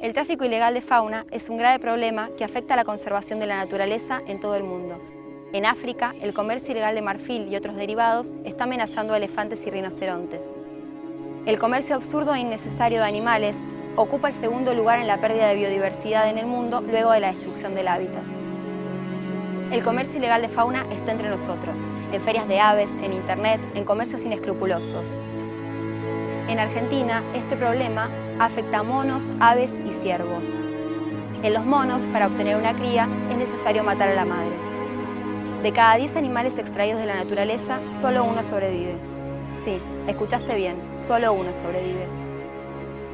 El tráfico ilegal de fauna es un grave problema que afecta a la conservación de la naturaleza en todo el mundo. En África, el comercio ilegal de marfil y otros derivados está amenazando a elefantes y rinocerontes. El comercio absurdo e innecesario de animales ocupa el segundo lugar en la pérdida de biodiversidad en el mundo luego de la destrucción del hábitat. El comercio ilegal de fauna está entre nosotros, en ferias de aves, en internet, en comercios inescrupulosos. En Argentina, este problema afecta a monos, aves y ciervos. En los monos, para obtener una cría, es necesario matar a la madre. De cada 10 animales extraídos de la naturaleza, solo uno sobrevive. Sí, escuchaste bien, solo uno sobrevive.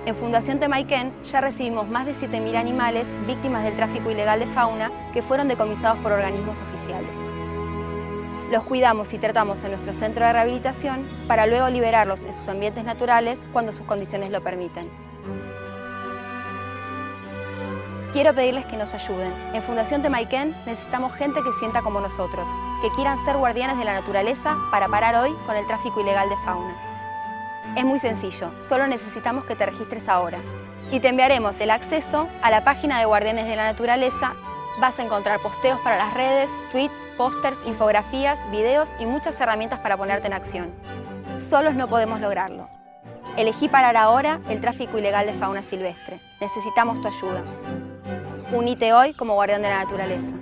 En Fundación Temaiken ya recibimos más de 7.000 animales víctimas del tráfico ilegal de fauna que fueron decomisados por organismos oficiales. Los cuidamos y tratamos en nuestro centro de rehabilitación para luego liberarlos en sus ambientes naturales cuando sus condiciones lo permiten. Quiero pedirles que nos ayuden. En Fundación Temaiken necesitamos gente que sienta como nosotros, que quieran ser guardianes de la naturaleza para parar hoy con el tráfico ilegal de fauna. Es muy sencillo, solo necesitamos que te registres ahora. Y te enviaremos el acceso a la página de Guardianes de la Naturaleza. Vas a encontrar posteos para las redes, tweets, pósters, infografías, videos y muchas herramientas para ponerte en acción. Solos no podemos lograrlo. Elegí parar ahora el tráfico ilegal de fauna silvestre. Necesitamos tu ayuda. Unite hoy como guardián de la naturaleza.